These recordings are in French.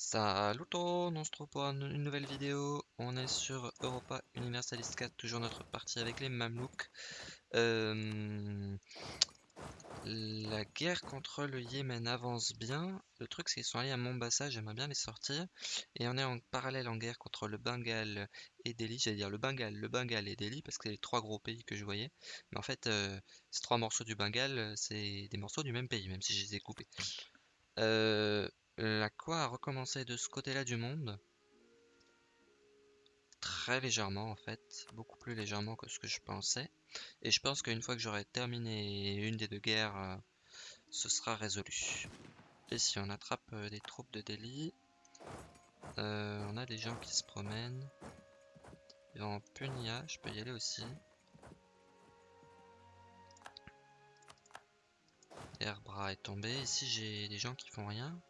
Salut tout on se trouve pour une nouvelle vidéo. On est sur Europa Universalis 4, toujours notre partie avec les Mamelouks. Euh, la guerre contre le Yémen avance bien. Le truc, c'est qu'ils sont allés à Mombasa, j'aimerais bien les sortir. Et on est en parallèle en guerre contre le Bengale et Delhi. J'allais dire le Bengale, le Bengale et Delhi, parce que c'est les trois gros pays que je voyais. Mais en fait, euh, ces trois morceaux du Bengale, c'est des morceaux du même pays, même si je les ai coupés. Euh, la quoi a recommencé de ce côté-là du monde. Très légèrement en fait, beaucoup plus légèrement que ce que je pensais. Et je pense qu'une fois que j'aurai terminé une des deux guerres, euh, ce sera résolu. Ici on attrape euh, des troupes de Delhi. Euh, on a des gens qui se promènent. Et en Punia, je peux y aller aussi. Airbra est tombé. Ici j'ai des gens qui font rien?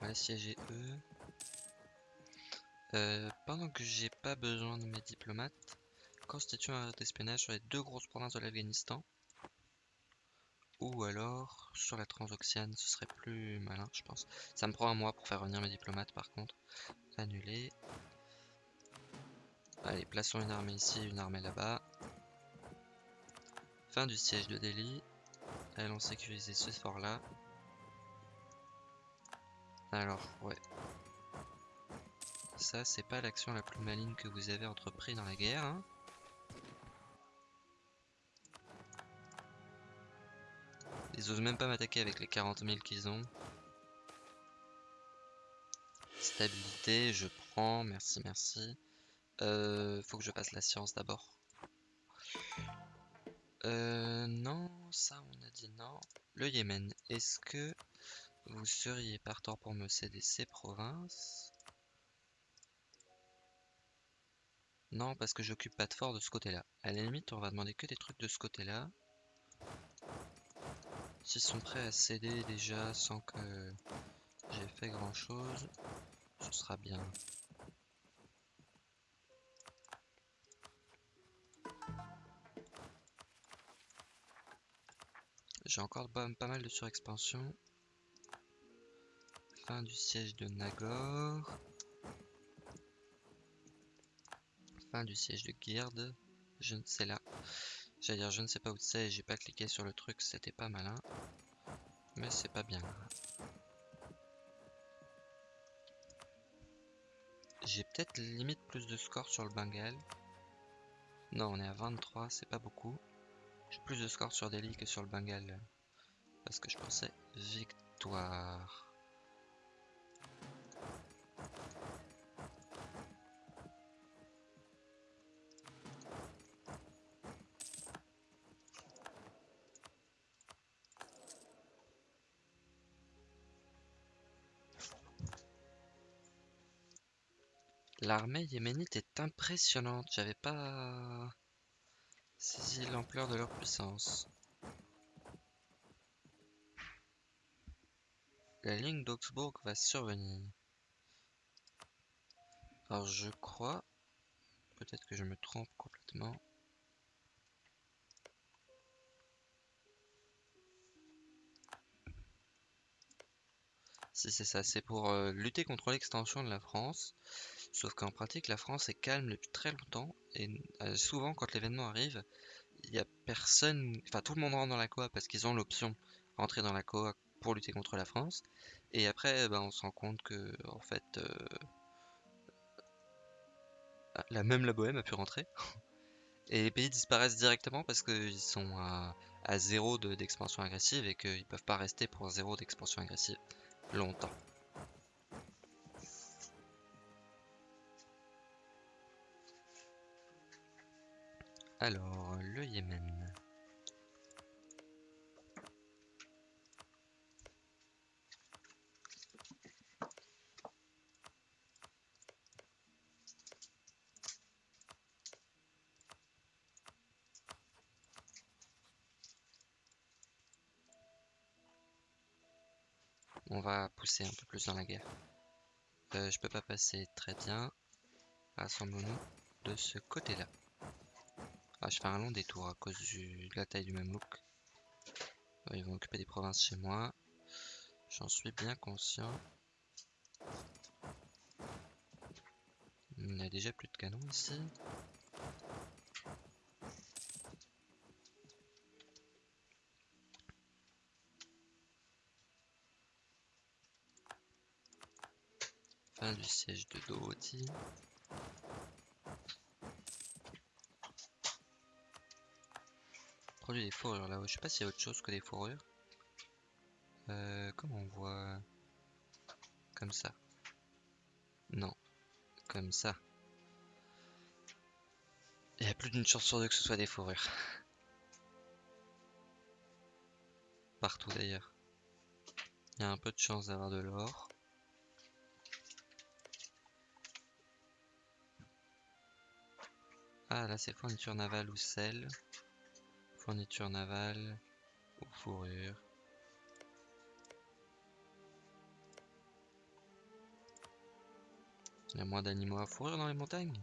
On va siéger eux. Euh, pendant que j'ai pas besoin de mes diplomates, constitue un d'espionnage sur les deux grosses provinces de l'Afghanistan. Ou alors sur la Transoxiane, ce serait plus malin, je pense. Ça me prend un mois pour faire revenir mes diplomates par contre. Annuler. Allez, plaçons une armée ici, une armée là-bas. Fin du siège de Delhi. Allons sécuriser ce fort là. Alors, ouais. Ça, c'est pas l'action la plus maligne que vous avez entrepris dans la guerre. Hein. Ils osent même pas m'attaquer avec les 40 000 qu'ils ont. Stabilité, je prends. Merci, merci. Euh, faut que je passe la science d'abord. Euh, non, ça on a dit non. Le Yémen, est-ce que vous seriez partant pour me céder ces provinces? Non, parce que j'occupe pas de fort de ce côté-là. À la limite, on va demander que des trucs de ce côté-là. S'ils sont prêts à céder déjà sans que j'ai fait grand-chose, ce sera bien. J'ai encore pas mal de surexpansion. Fin du siège de Nagor. Fin du siège de Gird. Je ne sais là. J'allais dire je ne sais pas où c'est, j'ai pas cliqué sur le truc, c'était pas malin. Mais c'est pas bien. J'ai peut-être limite plus de score sur le Bengale. Non, on est à 23, c'est pas beaucoup. J'ai plus de score sur Delhi que sur le Bengale. Parce que je pensais victoire. L'armée yéménite est impressionnante, j'avais pas saisi l'ampleur de leur puissance. La ligne d'Augsbourg va survenir. Alors je crois, peut-être que je me trompe complètement. Si c'est ça, c'est pour euh, lutter contre l'extension de la France. Sauf qu'en pratique, la France est calme depuis très longtemps. Et euh, souvent, quand l'événement arrive, il n'y a personne. Enfin, tout le monde rentre dans la COA parce qu'ils ont l'option rentrer dans la COA pour lutter contre la France. Et après, ben, on se rend compte que, en fait, euh, la même la Bohème a pu rentrer. Et les pays disparaissent directement parce qu'ils sont à, zéro d'expansion agressive et qu'ils peuvent pas rester pour zéro d'expansion agressive longtemps. Alors, le Yémen. On va pousser un peu plus dans la guerre. Euh, je peux pas passer très bien. Rassemblons-nous de ce côté-là. Ah, je fais un long détour à cause de la taille du même look. Ils vont occuper des provinces chez moi. J'en suis bien conscient. N'y a déjà plus de canons ici. Fin du siège de Dorothy. Produit des fourrures là-haut. Je sais pas s'il y a autre chose que des fourrures. Euh, comment on voit Comme ça. Non. Comme ça. Il y a plus d'une chance sur deux que ce soit des fourrures. Partout d'ailleurs. Il y a un peu de chance d'avoir de l'or. Ah là c'est fourniture navale ou sel. Fourniture navale ou fourrure. Il y a moins d'animaux à fourrure dans les montagnes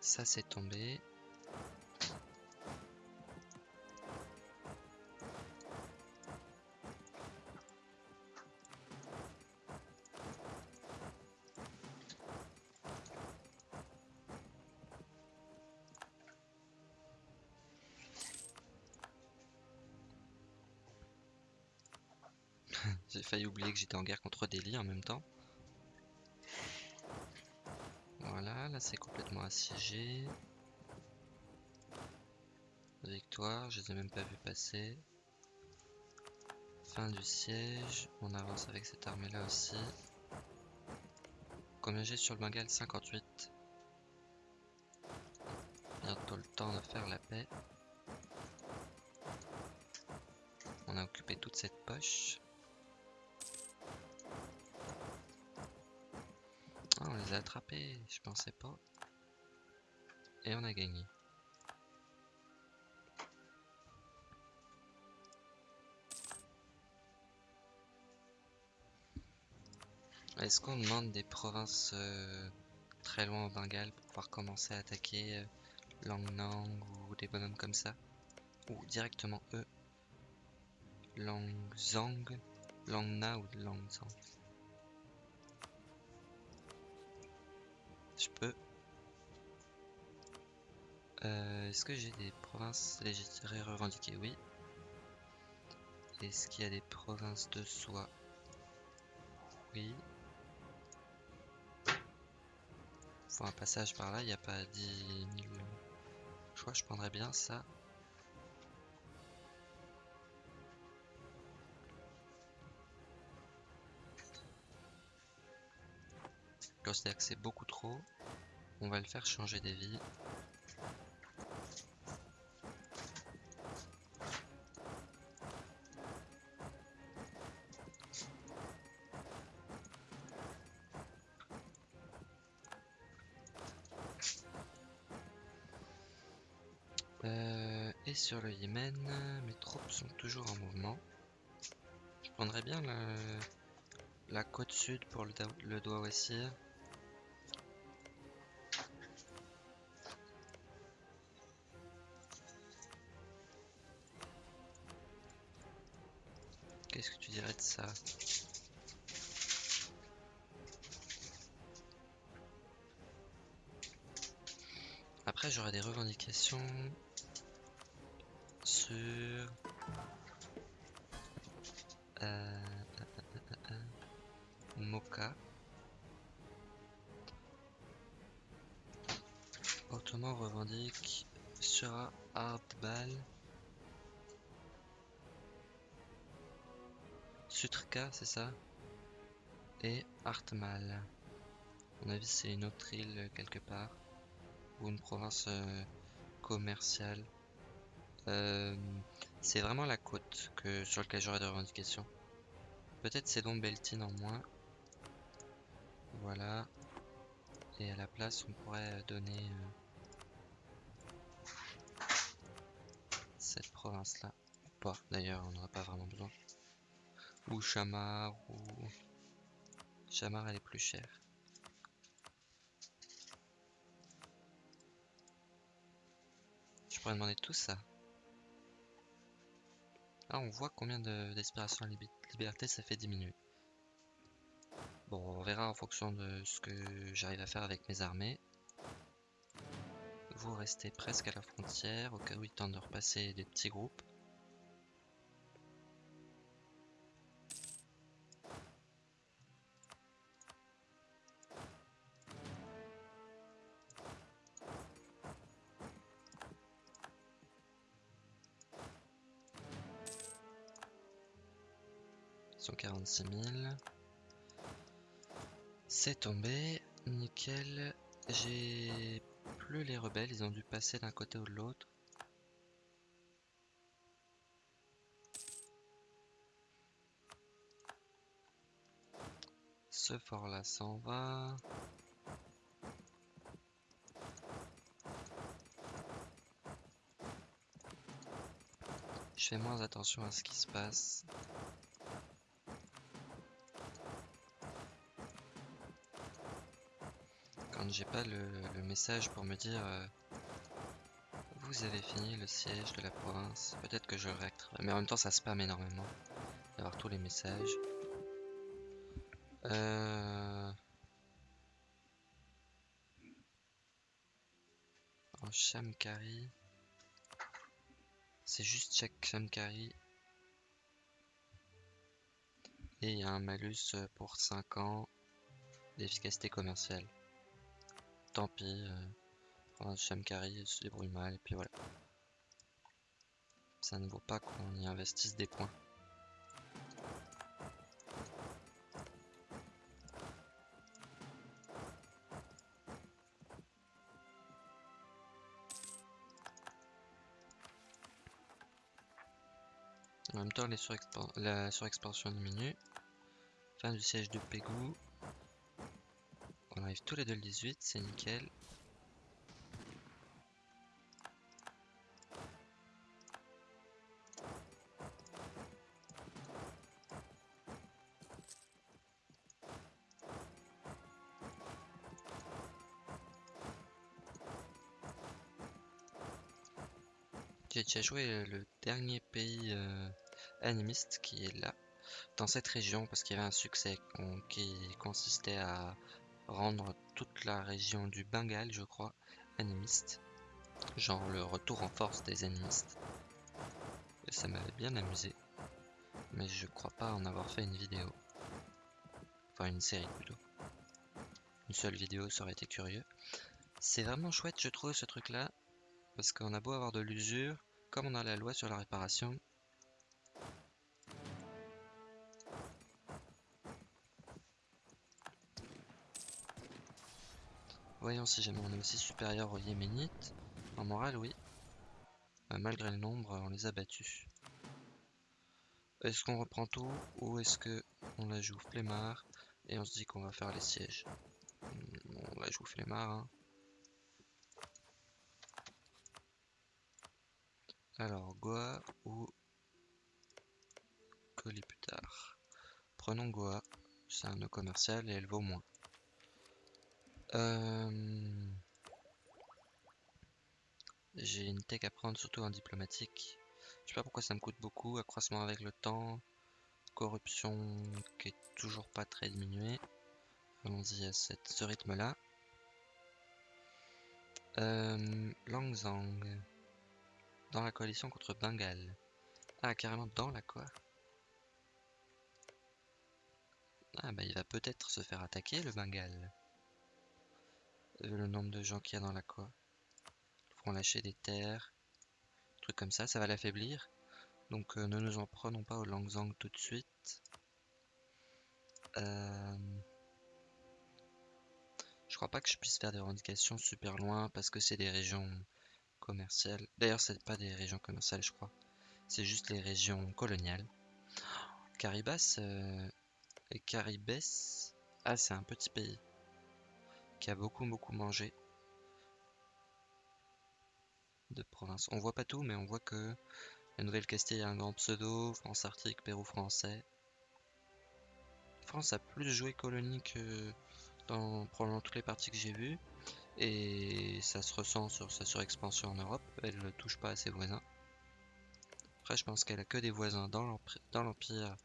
Ça c'est tombé. Failli oublier que j'étais en guerre contre Delhi en même temps. Voilà, là c'est complètement assiégé. Victoire, je les ai même pas vu passer. Fin du siège, on avance avec cette armée là aussi. Combien j'ai sur le Bengale 58. Bientôt le temps de faire la paix. On a occupé toute cette poche. Les je pensais pas. Et on a gagné. Est-ce qu'on demande des provinces euh, très loin au Bengale pour pouvoir commencer à attaquer euh, Langnang ou des bonhommes comme ça? Ou directement eux? Langzang? Langna ou Langzang? Je peux. Euh, Est-ce que j'ai des provinces légitimes revendiquées? Oui. Est-ce qu'il y a des provinces de soi Oui. Faut un passage par là, il n'y a pas 10 000... Je crois que je prendrais bien ça. Considère que c'est beaucoup trop. On va le faire changer d'avis. Euh, et sur le Yémen, mes troupes sont toujours en mouvement. Je prendrais bien la côte sud pour le, le doigt Après, j'aurais des revendications sur euh, Moka. Ottoman revendique sur Hardball. C'est ça? Et Artmal. À mon avis, c'est une autre île quelque part. Ou une province euh, commerciale. Euh, c'est vraiment la côte que, sur laquelle j'aurais des revendications. Peut-être c'est donc Beltine en moins. Voilà. Et à la place, on pourrait donner euh, cette province-là. Pas, d'ailleurs, on n'aura pas vraiment besoin. Ou Chamar, ou... Chamar, elle est plus chère. Je pourrais demander tout ça. Ah, on voit combien d'expiration de, liberté ça fait diminuer. Bon, on verra en fonction de ce que j'arrive à faire avec mes armées. Vous restez presque à la frontière, au cas où il tente de repasser des petits groupes. C'est tombé, nickel. J'ai plus les rebelles, ils ont dû passer d'un côté ou de l'autre. Ce fort là s'en va. Je fais moins attention à ce qui se passe. J'ai pas le, message pour me dire euh, vous avez fini le siège de la province, peut-être que je le réactiverai. Mais en même temps, ça spam énormément d'avoir tous les messages. Euh... En Shamkari. C'est juste check Shamkari. Et il y a un malus pour 5 ans d'efficacité commerciale tant pis. Euh, Shamkari se débrouille mal, et puis voilà. Ça ne vaut pas qu'on y investisse des points. En même temps, la surexpansion diminue. Fin du siège de Pégou. Tous les deux le 18, c'est nickel. J'ai déjà joué le dernier pays euh, animiste qui est là, dans cette région, parce qu'il y avait un succès qui consistait à rendre toute la région du Bengale, je crois, animiste. Genre le retour en force des animistes. Et ça m'avait bien amusé. Mais je crois pas en avoir fait une vidéo. Enfin une série plutôt. Une seule vidéo, ça aurait été curieux. C'est vraiment chouette, je trouve, ce truc-là. Parce qu'on a beau avoir de l'usure, comme on a la loi sur la réparation, Voyons si jamais on est aussi supérieur aux Yéménites. En morale, oui. Euh, malgré le nombre, on les a battus. Est-ce qu'on reprend tout ou est-ce que on la joue flemmard et on se dit qu'on va faire les sièges? Hmm, On la joue flemmard. Hein. Alors, Goa ou tard Prenons Goa, c'est un nœud commercial et elle vaut moins. Euh, j'ai une tech à prendre, surtout en diplomatique. Je sais pas pourquoi ça me coûte beaucoup. Accroissement avec le temps. Corruption qui est toujours pas très diminuée. Allons-y à ce rythme-là. Euh, Langzang. Dans la coalition contre Bengale. Ah, carrément dans la quoi? Ah bah il va peut-être se faire attaquer le Bengale le nombre de gens qu'il y a dans la quoi. Ils feront lâcher des terres, trucs comme ça, ça va l'affaiblir. Donc euh, ne nous en prenons pas au Langzang tout de suite. Euh, je crois pas que je puisse faire des revendications super loin parce que c'est des régions commerciales. D'ailleurs, c'est pas des régions commerciales, je crois. C'est juste les régions coloniales. Caribas euh, et Caribès. Ah, c'est un petit pays qui a beaucoup beaucoup mangé de province. On voit pas tout, mais on voit que la Nouvelle-Castille a un grand pseudo, France Arctique, Pérou français. France a plus joué colonie que dans probablement toutes les parties que j'ai vues. Et ça se ressent sur sa surexpansion en Europe. Elle ne touche pas à ses voisins. Après, je pense qu'elle a que des voisins dans l'Empire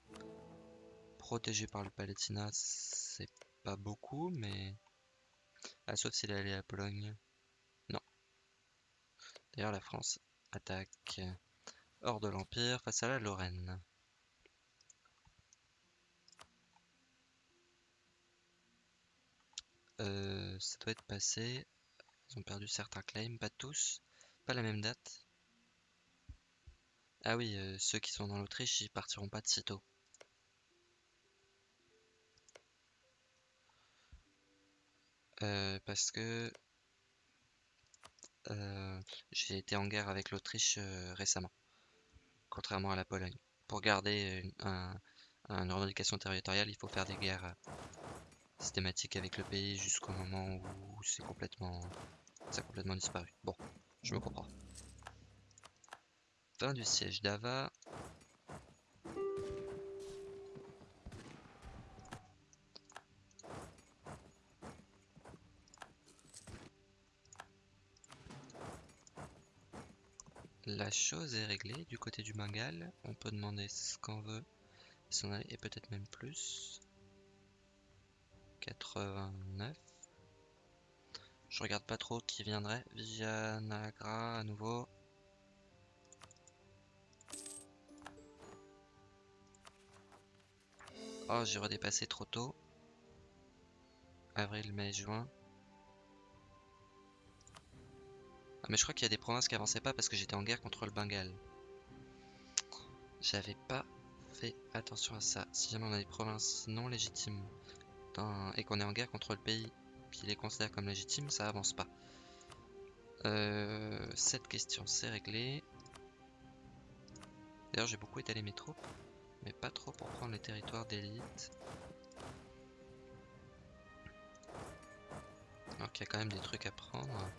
protégés par le Palatinat. C'est pas beaucoup, mais... Ah, sauf s'il est allé à Pologne. Non. D'ailleurs, la France attaque hors de l'Empire face à la Lorraine. Euh, ça doit être passé. Ils ont perdu certains claims, pas tous. Pas la même date. Ah oui, euh, ceux qui sont dans l'Autriche, ils partiront pas de sitôt. Euh, parce que j'ai été en guerre avec l'Autriche récemment, contrairement à la Pologne. Pour garder un, une revendication territoriale, il faut faire des guerres systématique avec le pays jusqu'au moment où c'est complètement, ça a complètement disparu. Bon, je me comprends. Fin du siège d'Ava. La chose est réglée du côté du Bengale. On peut demander ce qu'on veut. Et peut-être même plus. 89. Je regarde pas trop qui viendrait. Vigianagra à nouveau. Oh, j'ai redépassé trop tôt. Avril, mai, juin. Ah, mais je crois qu'il y a des provinces qui avançaient pas parce que j'étais en guerre contre le Bengale. J'avais pas fait attention à ça. Si jamais on a des provinces non légitimes et qu'on est en guerre contre le pays qui les considère comme légitimes, ça avance pas. Euh, cette question c'est réglé. D'ailleurs j'ai beaucoup étalé mes troupes, mais pas trop pour prendre les territoires d'élite. Alors qu'il y a quand même des trucs à prendre.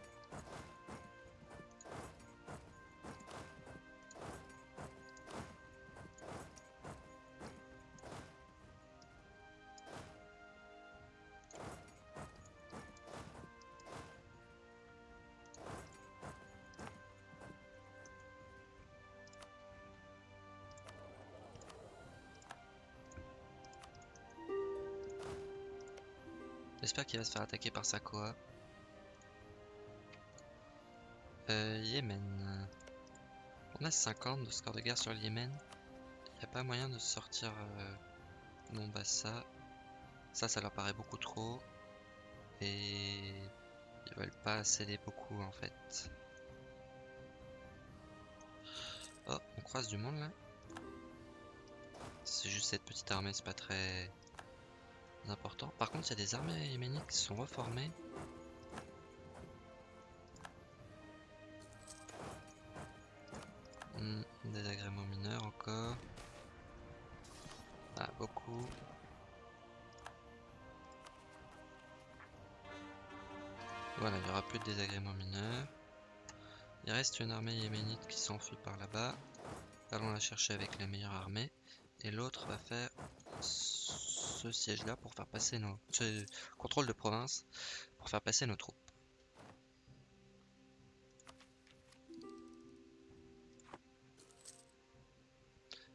Qu'il va se faire attaquer par Sakoa. Euh, Yémen. On a 50 de score de guerre sur le Yémen. Il n'y a pas moyen de sortir euh, Mombasa. Ça, ça leur paraît beaucoup trop. Et ils veulent pas céder beaucoup en fait. Oh, on croise du monde là. C'est juste cette petite armée, c'est pas très important. Par contre, il y a des armées yéménites qui sont reformées. Hmm, des agréments mineurs encore. Ah, beaucoup. Voilà, il n'y aura plus de désagréments mineurs. Il reste une armée yéménite qui s'enfuit par là-bas. Allons la chercher avec la meilleure armée. Et l'autre va faire ce siège là pour faire passer nos ce contrôle de province pour faire passer nos troupes.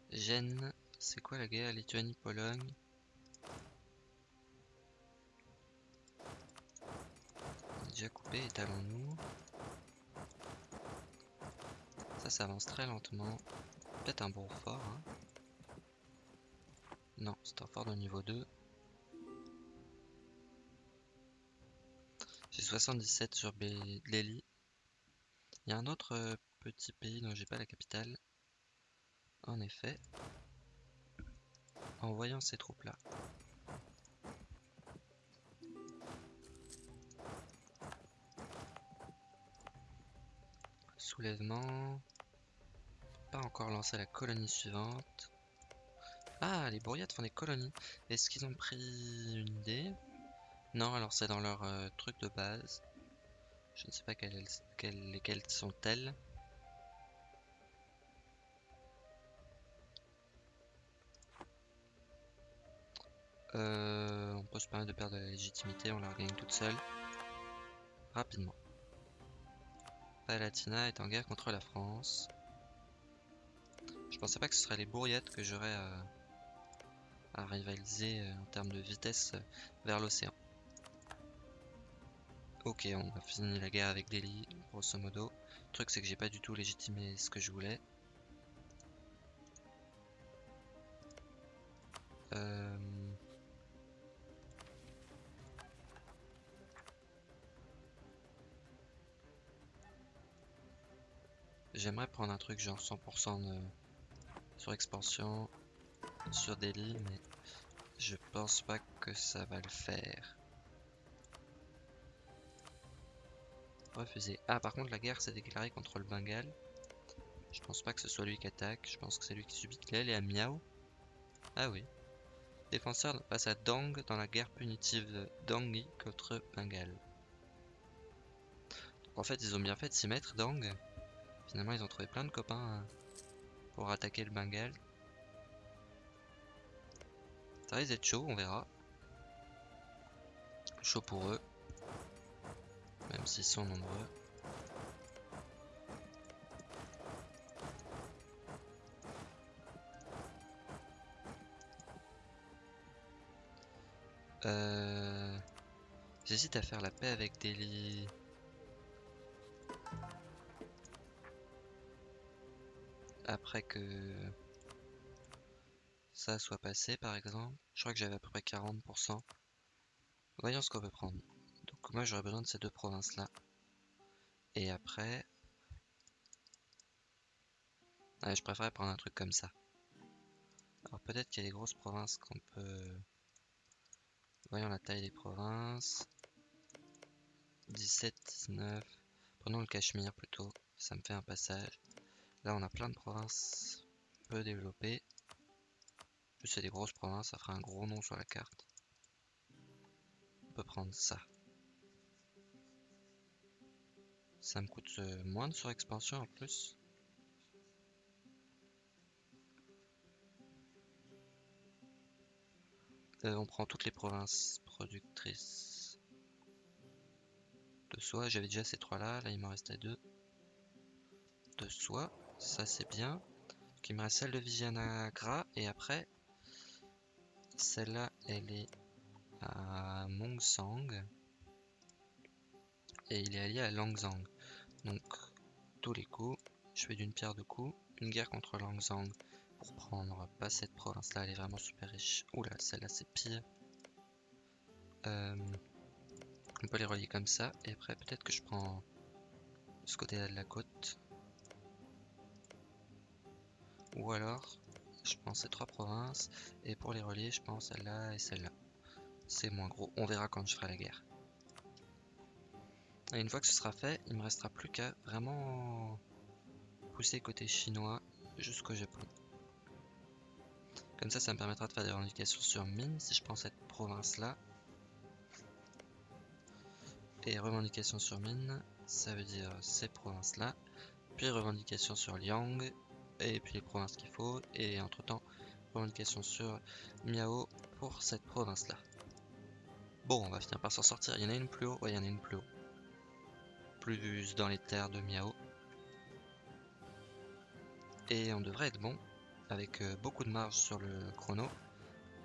Gênes, c'est quoi la guerre Lituanie-Pologne Déjà coupé, étalons-nous. Ça, ça avance très lentement. Peut-être un bon fort. Hein. Non, c'est un fort de niveau 2. J'ai 77 sur Lely. Il y a un autre euh, petit pays dont j'ai pas la capitale. En effet. En voyant ces troupes là. Soulèvement. Pas encore lancé la colonie suivante. Ah, les bourriades font des colonies. Est-ce qu'ils ont pris une idée? Non, alors c'est dans leur euh, truc de base. Je ne sais pas quelles, lesquelles sont-elles. Euh, on peut se permettre de perdre la légitimité, on la regagne toute seule. rapidement. Palatina est en guerre contre la France. Je pensais pas que ce serait les bourriettes que j'aurais à, rivaliser euh, en termes de vitesse euh, vers l'océan. Ok, on a fini la guerre avec Delhi, grosso modo. Le truc, c'est que j'ai pas du tout légitimé ce que je voulais. Euh, j'aimerais prendre un truc genre 100% de... sur expansion, sur Delhi, mais je pense pas que ça va le faire. Refusé. Ah, par contre, la guerre s'est déclarée contre le Bengale. Je pense pas que ce soit lui qui attaque. Je pense que c'est lui qui subit. Il est à Miao? Ah oui. Défenseur passe à Dang dans la guerre punitive de contre Bengale. en fait, ils ont bien fait de s'y mettre, Dang. Finalement, ils ont trouvé plein de copains hein, pour attaquer le Bengale. Ça risque d'être chaud, on verra. Chaud pour eux. Même s'ils sont nombreux. Euh... J'hésite à faire la paix avec Delhi. Après que ça soit passé par exemple. Je crois que j'avais à peu près 40%. Voyons ce qu'on peut prendre. Donc moi j'aurais besoin de ces deux provinces là. Et après... je préférerais prendre un truc comme ça. Alors peut-être qu'il y a des grosses provinces qu'on peut... Voyons la taille des provinces. 17, 19. Prenons le Cachemire plutôt. Ça me fait un passage. Là, on a plein de provinces peu développées. Plus c'est des grosses provinces, ça fera un gros nom sur la carte. On peut prendre ça. Ça me coûte euh, moins de surexpansion en plus. Euh, on prend toutes les provinces productrices de soie. J'avais déjà ces trois là, il m'en restait deux. De soie, ça c'est bien. Qui me reste celle de Vizianagra et après celle-là elle est à Mongsang et il est allié à Langzang. Donc tous les coups, je fais d'une pierre deux coups, une guerre contre Langzang pour prendre pas cette province là, elle est vraiment super riche. Oula, celle-là c'est pire. Euh, on peut les relier comme ça, et après peut-être que je prends ce côté-là de la côte. Ou alors, je prends ces trois provinces, et pour les relier, je prends celle-là et celle-là. C'est moins gros, on verra quand je ferai la guerre. Et une fois que ce sera fait, il me restera plus qu'à vraiment pousser côté chinois jusqu'au Japon. Comme ça, ça me permettra de faire des revendications sur mine si je prends cette province-là. Et revendications sur mine, ça veut dire ces provinces-là. Puis revendications sur Liang, et puis les provinces qu'il faut. Et entre-temps, revendications sur Miao pour cette province-là. Bon, on va finir par s'en sortir. Il y en a une plus haut Ouais, il y en a une plus haut. Plus dans les terres de Miao. Et on devrait être bon avec euh, beaucoup de marge sur le chrono.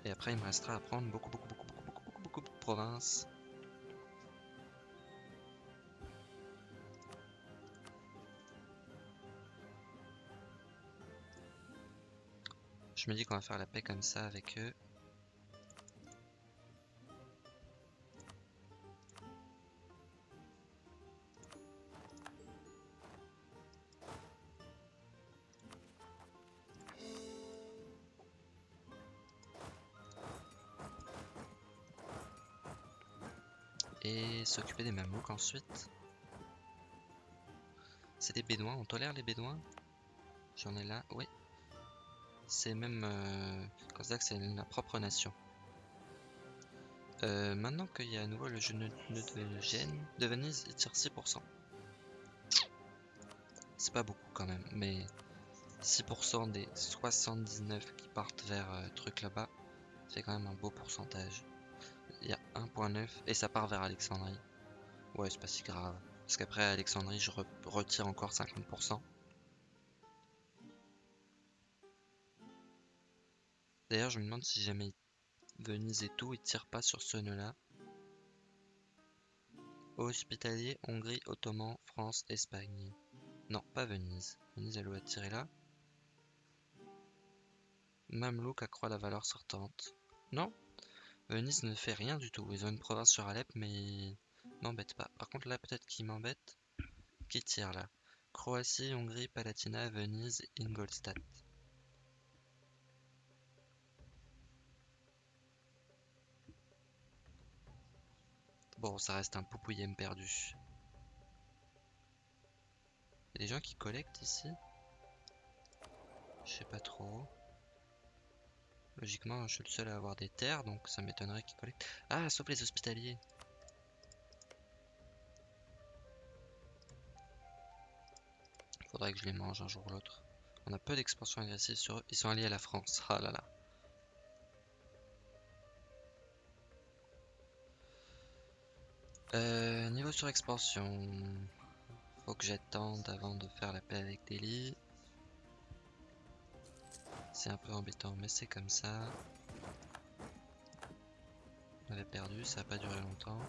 Et après, il me restera à prendre beaucoup, beaucoup, beaucoup, beaucoup, beaucoup, beaucoup, beaucoup de provinces. Je me dis qu'on va faire la paix comme ça avec eux. Et s'occuper des mammouths ensuite. C'est des bédouins, on tolère les bédouins? J'en ai là, oui. C'est même euh, c'est la propre nation. Euh, maintenant qu'il y a à nouveau le jeu de, Gênes, de Venise, il tire 6%. C'est pas beaucoup quand même, mais 6% des 79 qui partent vers euh, truc là-bas, c'est quand même un beau pourcentage. Il y a 1.9 et ça part vers Alexandrie. Ouais, c'est pas si grave. Parce qu'après, Alexandrie, je retire encore 50%. D'ailleurs, je me demande si jamais Venise et tout, ils tirent pas sur ce nœud-là. Hospitalier, Hongrie, Ottoman, France, Espagne. Non, pas Venise. Venise, elle doit tirer là. Mamelouk accroît la valeur sortante. Non, Venise ne fait rien du tout. Ils ont une province sur Alep, mais m'embête pas. Par contre, là, peut-être qu'ils m'embêtent. Qui tire là Croatie, Hongrie, Palatina, Venise, Ingolstadt. Bon, ça reste un poupouillem perdu. Il y a des gens qui collectent ici? Je sais pas trop. Logiquement, je suis le seul à avoir des terres, donc ça m'étonnerait qu'ils collectent. Ah, sauf les hospitaliers Faudrait que je les mange un jour ou l'autre. On a peu d'expansion agressive sur eux. Ils sont alliés à la France. Ah là là. Euh, niveau sur expansion, faut que j'attende avant de faire la paix avec Delhi. C'est un peu embêtant, mais c'est comme ça. On avait perdu, ça n'a pas duré longtemps.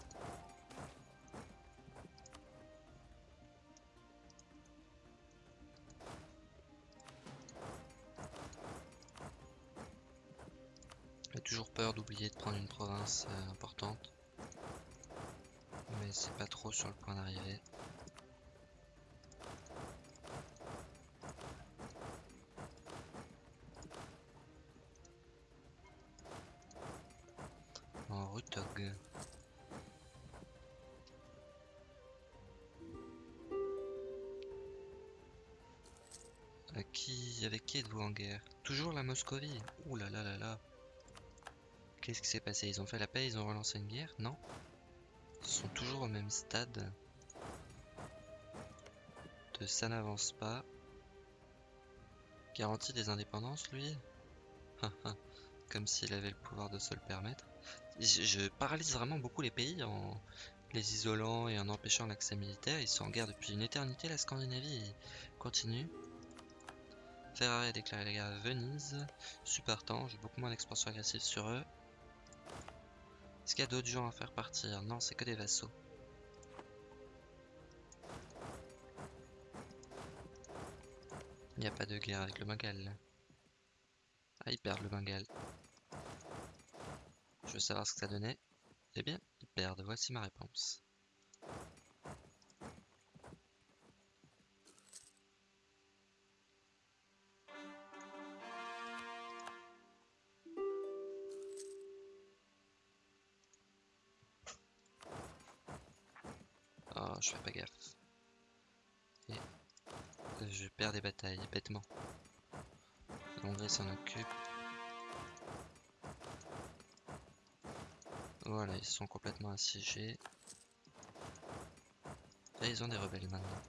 J'ai toujours peur d'oublier de prendre une province euh, importante c'est pas trop sur le point d'arriver. En Rutog. qui, avec qui êtes-vous en guerre? Toujours la Moscovie. Ouh là là là là. Qu'est-ce qui s'est passé? Ils ont fait la paix, ils ont relancé une guerre? Non? Sont toujours au même stade. De ça n'avance pas. Garantie des indépendances, lui Comme s'il avait le pouvoir de se le permettre. Je, paralyse vraiment beaucoup les pays en les isolant et en empêchant l'accès militaire. Ils sont en guerre depuis une éternité, la Scandinavie continue. Ferrari a déclaré la guerre à Venise. Supportant, j'ai beaucoup moins d'expansion agressive sur eux. Est-ce qu'il y a d'autres gens à faire partir? Non, c'est que des vassaux. Il n'y a pas de guerre avec le Bengale. Ah, ils perdent le Bengale. Je veux savoir ce que ça donnait. Eh bien, ils perdent. Voici ma réponse. Je fais pas gaffe. Et je perds des batailles, bêtement. L'Hongrie s'en occupe. Voilà, ils sont complètement assiégés. Et ils ont des rebelles maintenant.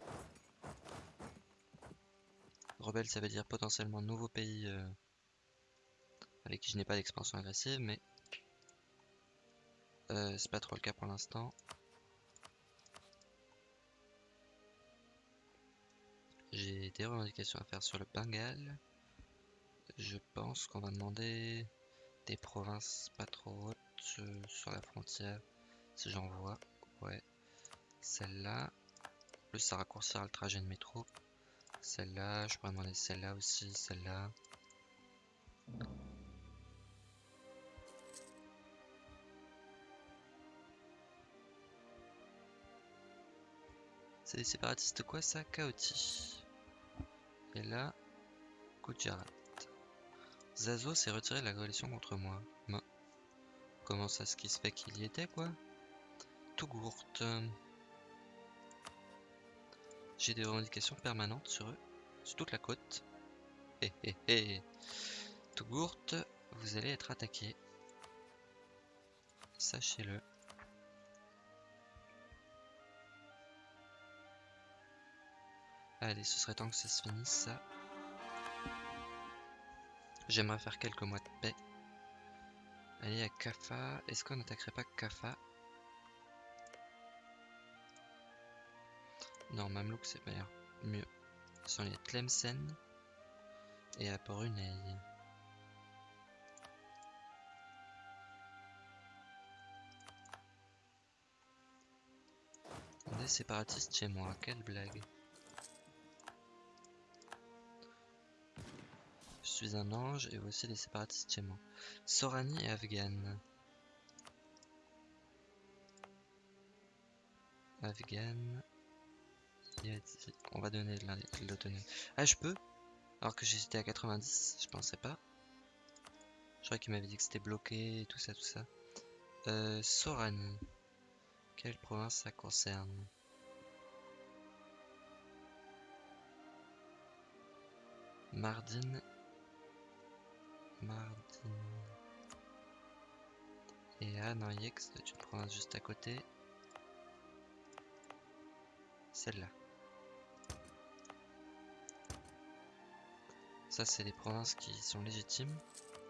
Rebelles, ça veut dire potentiellement nouveau pays euh, avec qui je n'ai pas d'expansion agressive, mais euh, c'est pas trop le cas pour l'instant. Des revendications à faire sur le Bengale. Je pense qu'on va demander des provinces pas trop hautes euh, sur la frontière. Si j'en vois. Ouais. Celle-là. Plus ça raccourcira le trajet de métro. Celle-là. Je pourrais demander celle-là aussi. Celle-là. C'est des séparatistes quoi ça? Kaoti. Et là, Gujarat. Zazo s'est retiré de la coalition contre moi. Comment ça ce qui se fait qu'il y était quoi? Tougourt. J'ai des revendications permanentes sur eux, sur toute la côte. Hé hé hé Tougourt, vous allez être attaqué. Sachez-le. Allez, ce serait temps que ça se finisse. J'aimerais faire quelques mois de paix. Allez, à Kafa. Est-ce qu'on n'attaquerait pas Kafa? Non, Mamelouk c'est meilleur. Mieux. Sont les Tlemcen et à Brunei. Des séparatistes chez moi, quelle blague. Suis un ange et aussi des séparatistes chez. Sorani et Afghan. Afghan. On va donner l'autonomie. Ah, je peux? Alors que j'hésitais à 90, je pensais pas. Je croyais qu'il m'avait dit que c'était bloqué et tout ça, tout ça. Euh, Sorani. Quelle province ça concerne? Mardin. Mardin. Et Anayex, c'est une province juste à côté. Celle-là. Ça, c'est les provinces qui sont légitimes.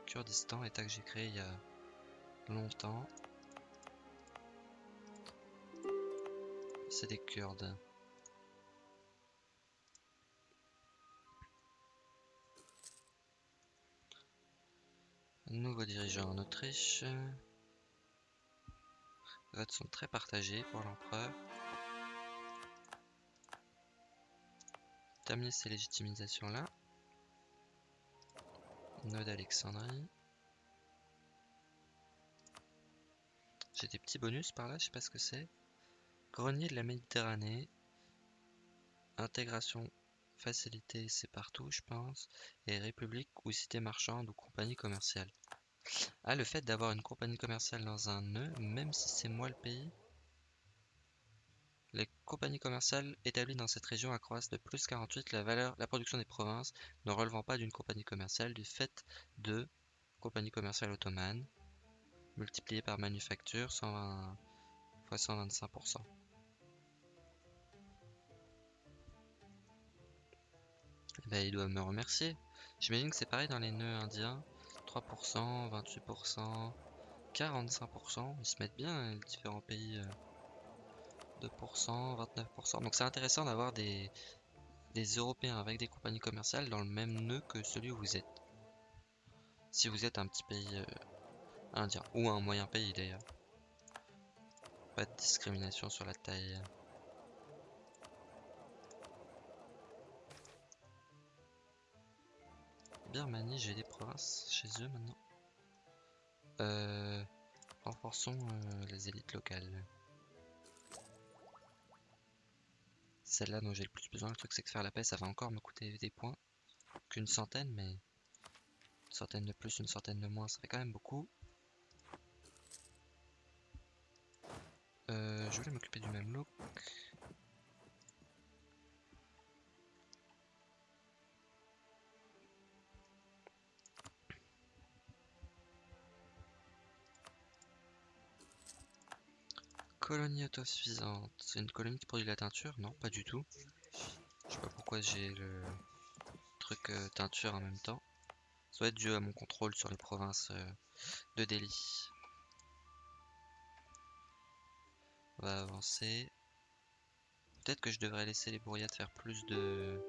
Kurdistan, état que j'ai créé il y a longtemps. C'est des Kurdes. Nouveau dirigeant en Autriche. Les votes sont très partagés pour l'empereur. Terminer ces légitimisations là. Node d'Alexandrie. J'ai des petits bonus par là, je sais pas ce que c'est. Grenier de la Méditerranée. Intégration facilité, c'est partout, je pense. Et République ou cité marchande ou compagnie commerciale. Ah, le fait d'avoir une compagnie commerciale dans un nœud, même si c'est moi le pays? Les compagnies commerciales établies dans cette région accroissent de plus 48 la valeur, la production des provinces ne relevant pas d'une compagnie commerciale du fait de compagnie commerciale ottomane multiplié par manufacture 120 x 125%. Ben, il doit me remercier. J'imagine que c'est pareil dans les nœuds indiens. 3%, 28%, 45%. Ils se mettent bien les différents pays. 2%, euh, 29%. Donc c'est intéressant d'avoir des, des Européens avec des compagnies commerciales dans le même nœud que celui où vous êtes. Si vous êtes un petit pays euh, indien. Ou un moyen pays d'ailleurs. Pas de discrimination sur la taille. Birmanie, j'ai des provinces chez eux maintenant. Euh, renforçons euh, les élites locales. Celle-là dont j'ai le plus besoin, le truc c'est que faire la paix ça va encore me coûter des points. Qu'une centaine, mais une centaine de plus, une centaine de moins, ça fait quand même beaucoup. Euh, je voulais m'occuper du même look. Colonie autosuffisante. C'est une colonie qui produit de la teinture? Non, pas du tout. Je sais pas pourquoi j'ai le truc euh, teinture en même temps. Ça doit être dû à mon contrôle sur les provinces euh, de Delhi. On va avancer. Peut-être que je devrais laisser les bourriades faire plus de...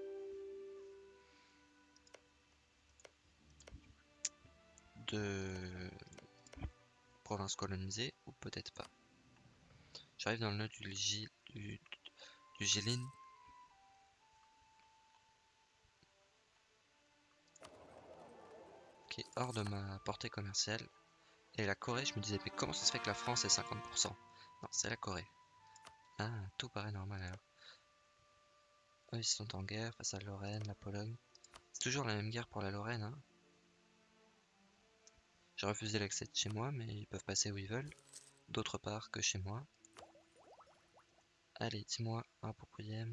de provinces colonisées, ou peut-être pas. J'arrive dans le nœud du, G, du, Gilin. Qui est hors de ma portée commerciale. Et la Corée, je me disais, mais comment ça se fait que la France est 50% Non, c'est la Corée. Ah, tout paraît normal alors. Eux, ils sont en guerre face à la Lorraine, la Pologne. C'est toujours la même guerre pour la Lorraine, hein. J'ai refusé l'accès de chez moi, mais ils peuvent passer où ils veulent. D'autre part que chez moi. Allez, dis-moi un propriétaire.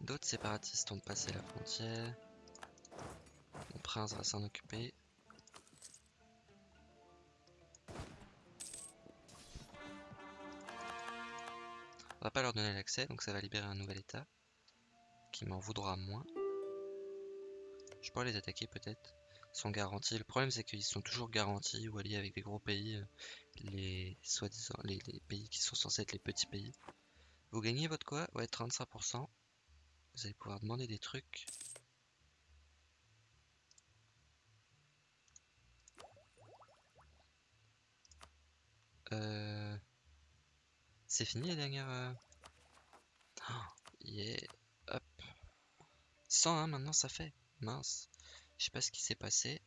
D'autres séparatistes ont passé la frontière. Mon prince va s'en occuper. Va pas leur donner l'accès, donc ça va libérer un nouvel état. qui m'en voudra moins. Je pourrais les attaquer peut-être. Sont garantis. Le problème c'est qu'ils sont toujours garantis ou alliés avec des gros pays. euh, Les soi-disant les, les pays qui sont censés être les petits pays. Vous gagnez votre quoi? Ouais 35%. Vous allez pouvoir demander des trucs. Euh... C'est fini la dernière... Oh. Hop. 101 maintenant ça fait. Mince. Je sais pas ce qui s'est passé.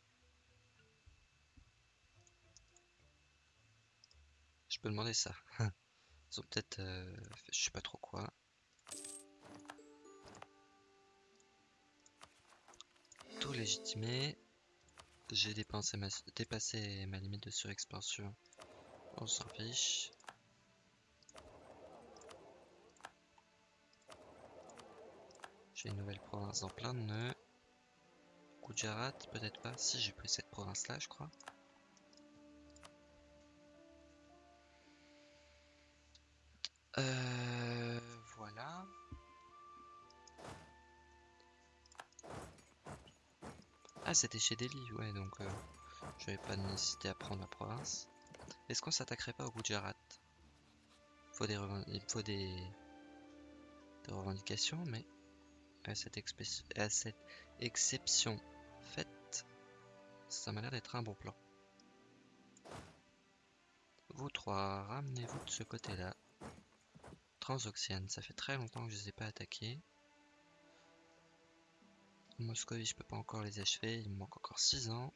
Je peux demander ça. Ils ont peut-être... euh, je sais pas trop quoi. Tout légitimé. J'ai dépassé ma limite de surexpansion. On s'en fiche. J'ai une nouvelle province en plein de nœuds. Gujarat, peut-être pas. Si, j'ai pris cette province-là, je crois. Euh, voilà. Ah, c'était chez Delhi, ouais, donc euh, je n'avais pas de nécessité à prendre la province. Est-ce qu'on s'attaquerait pas au Gujarat? Il faut des... des revendications, mais à cette, exception faite, ça m'a l'air d'être un bon plan. Vous trois, ramenez-vous de ce côté-là. Transoxiane, ça fait très longtemps que je les ai pas attaqués. Moscovie, je peux pas encore les achever, il me manque encore 6 ans.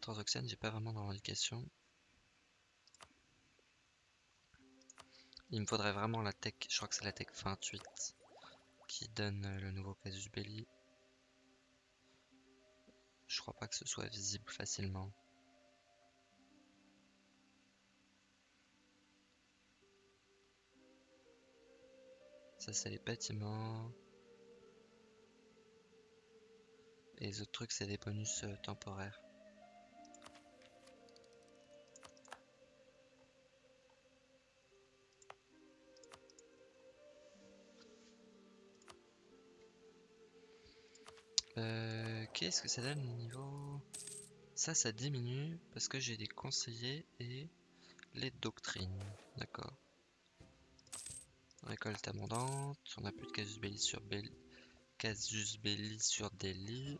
Transoxiane, j'ai pas vraiment de revendication. Il me faudrait vraiment la tech, je crois que c'est la tech 28 qui donne euh, le nouveau casus belli. Je crois pas que ce soit visible facilement. Ça c'est les bâtiments. Et les autres trucs c'est des bonus euh, temporaires. Euh, Qu'est-ce que ça donne au niveau... Ça, ça diminue parce que j'ai des conseillers et les doctrines. D'accord. Récolte abondante. On n'a plus de casus belli sur belli. Casus belli sur Delhi.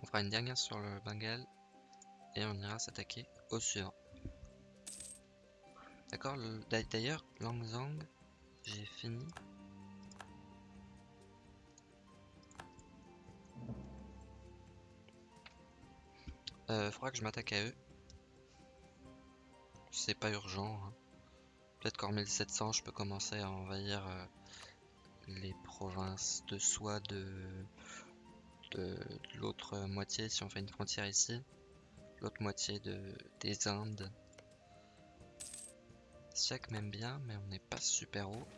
On fera une dernière sur le Bengale et on ira s'attaquer au suivant. D'accord, le- d'a- d'ailleurs, Langzang, j'ai fini. Euh, faudra que je m'attaque à eux. C'est pas urgent. hein. Peut-être qu'en 1700, je peux commencer à envahir euh, les provinces de soi de, l'autre moitié si on fait une frontière ici. L'autre moitié de, des Indes. Siak m'aime bien, mais on n'est pas super haut.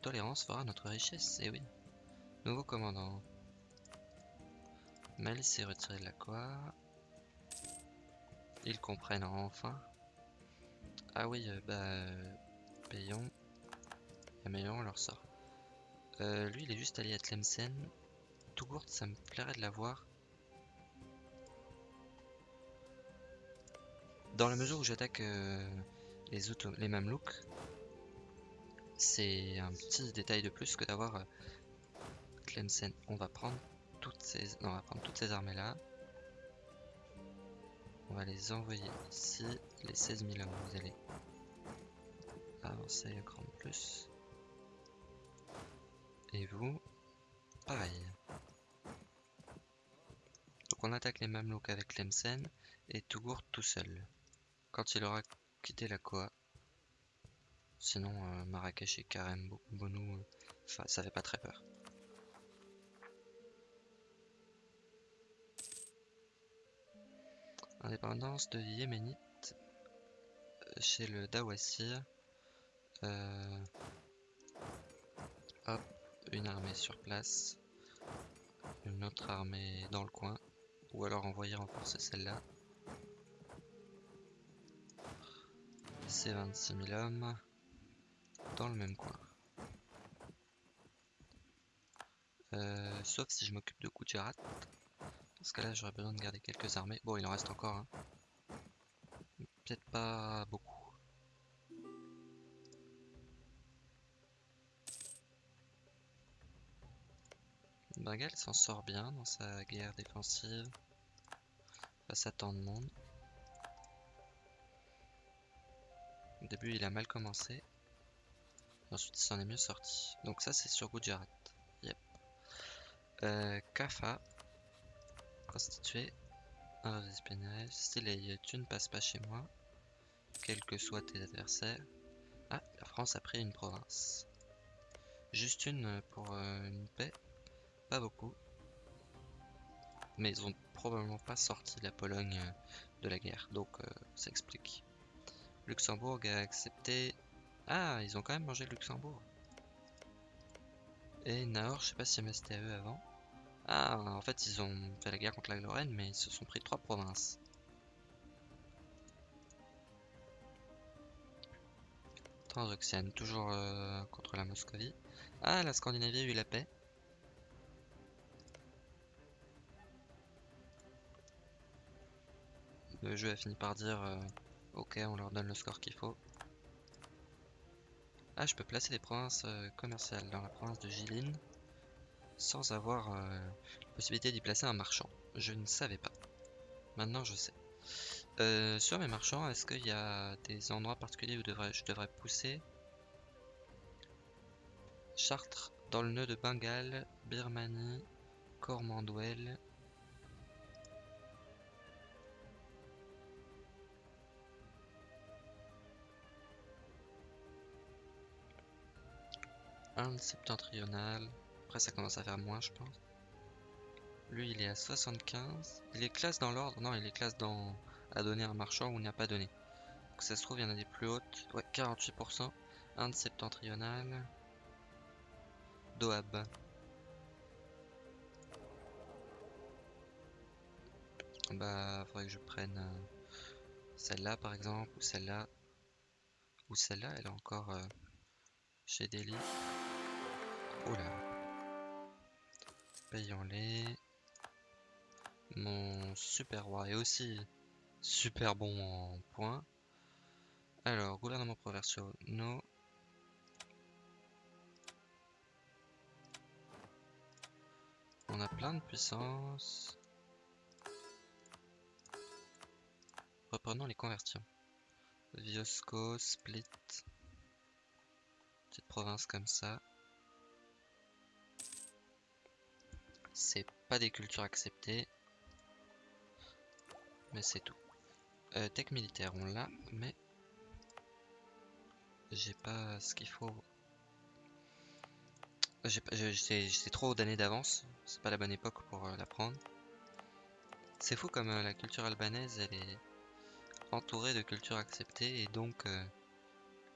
Tolérance fera notre richesse, et oui. Nouveau commandant. Mali s'est retiré de la quoi Ils comprennent enfin. Ah oui, euh, bah... euh, payons. On leur sort. Euh, lui, il est juste allié à Tlemcen. Tougourt, ça me plairait de l'avoir. Dans la mesure où j'attaque euh, les, Mamelouks, c'est un petit détail de plus que d'avoir euh. On va prendre toutes ces, on va prendre toutes ces armées là. On va les envoyer ici. Les 16 000 hommes, vous allez avancer un cran de plus. Et vous, pareil. Donc on attaque les Mamelouks avec Tlemcen et Tougourt tout seul. Quand il aura quitté la Koa. Sinon, euh, Marrakech et Karem Bo- Bonou, euh, ça fait pas très peur. Indépendance de Yéménite euh, chez le Dawasir. Euh, hop, une armée sur place, une autre armée dans le coin, ou alors envoyer renforcer celle-là. Ces 26 000 hommes dans le même coin. Euh, sauf si je m'occupe de Gujarat. Dans ce cas-là, j'aurais besoin de garder quelques armées. Bon, il en reste encore. Hein. Peut-être pas beaucoup. Bengal s'en sort bien dans sa guerre défensive face à tant de monde. Début, il a mal commencé. ensuite, il s'en est mieux sorti. Donc ça, c'est sur Gujarat. Yep. Euh, Kafa. Constitué. Un espionnage. Tu ne passes pas chez moi. Quels que soient tes adversaires. Ah, la France a pris une province. Juste une pour euh, une paix. Pas beaucoup. Mais ils ont probablement pas sorti la Pologne euh, de la guerre. Donc euh, ça explique. Luxembourg a accepté... Ah, ils ont quand même mangé le Luxembourg. Et Nahor, je sais pas si c'était à eux avant. Ah, en fait, ils ont fait la guerre contre la Lorraine, mais ils se sont pris trois provinces. Transoxiane, toujours euh, contre la Moscovie. Ah, la Scandinavie a eu la paix. Le jeu a fini par dire euh, ok, on leur donne le score qu'il faut. Ah, je peux placer des provinces euh, commerciales dans la province de Jilin sans avoir euh, la possibilité d'y placer un marchand. Je ne savais pas. Maintenant, je sais. sur mes marchands, est-ce qu'il y a des endroits particuliers où je devrais pousser? Chartres, dans le nœud de Bengale, Birmanie, Cormanduel, Inde septentrionale. Après, ça commence à faire moins, je pense. Lui, il est à 75. Il est classe dans l'ordre. Non, il est classe dans à donner un marchand ou n'a pas donné. Donc, ça se trouve, il y en a des plus hautes. Ouais, 48%. Inde septentrionale. Doab. Bah, faudrait que je prenne euh, celle-là par exemple, ou celle-là. Ou celle-là, elle est encore euh, chez Delhi. Oula. Payons-les. Mon super roi est aussi super bon en points. Alors, gouvernement provincial. On a plein de puissance. Reprenons les conversions. Viosco, Split. Petite province comme ça. C'est pas des cultures acceptées. Mais c'est tout. Euh, tech militaire, on l'a, mais j'ai pas ce qu'il faut. J'ai trop d'années d'avance. C'est pas la bonne époque pour euh, l'apprendre. C'est fou comme euh, la culture albanaise, elle est entourée de cultures acceptées et donc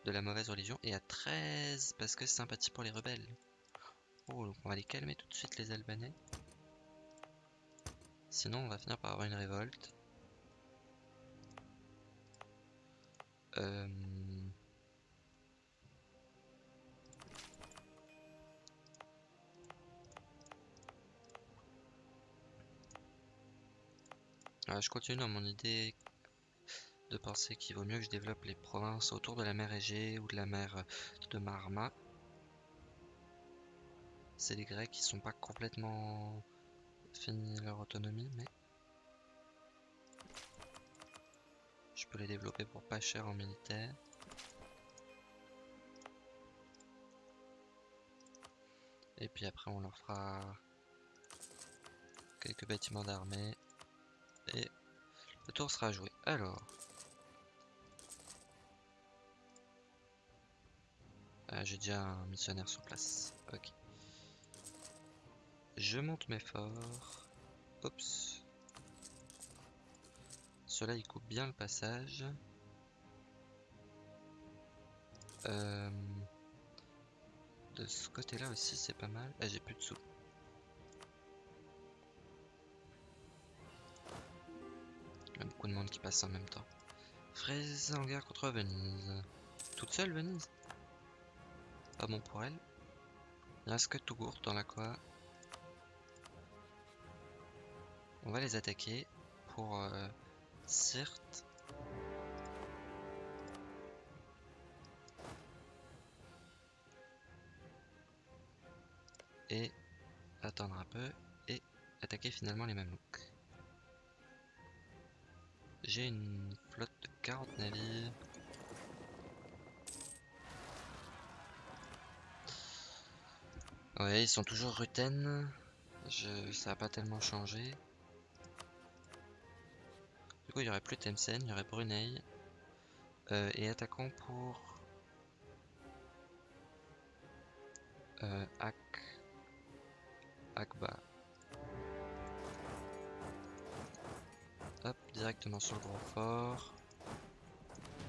de la mauvaise religion. Et à 13 parce que sympathie pour les rebelles. Oh, donc on va les calmer tout de suite les Albanais. Sinon, on va finir par avoir une révolte. Euh... Je continue dans mon idée de penser qu'il vaut mieux que je développe les provinces autour de la mer Égée ou de la mer de Marma c'est les Grecs qui sont pas complètement fini leur autonomie, mais je peux les développer pour pas cher en militaire. Et puis après on leur fera quelques bâtiments d'armée et le tour sera joué. Alors, ah, j'ai déjà un missionnaire sur place. Ok. Je monte mes forts. Oups. Cela il coupe bien le passage. Euh, de ce côté-là aussi, c'est pas mal. Ah, j'ai plus de sous. Il y a beaucoup de monde qui passe en même temps. Fraise en guerre contre Venise. Toute seule Venise? Pas bon pour elle. Il reste que Tougour dans la quoi. On va les attaquer pour euh. Et attendre un peu et attaquer finalement les Mamelouks. J'ai une flotte de 40 navires. Ouais, ils sont toujours Ruten. Je... Ça n'a pas tellement changé. Il y aurait plus Tlemcen, il y aurait Brunei. Euh, et attaquons pour... Euh, Ak... Akba. Hop, directement sur le gros fort.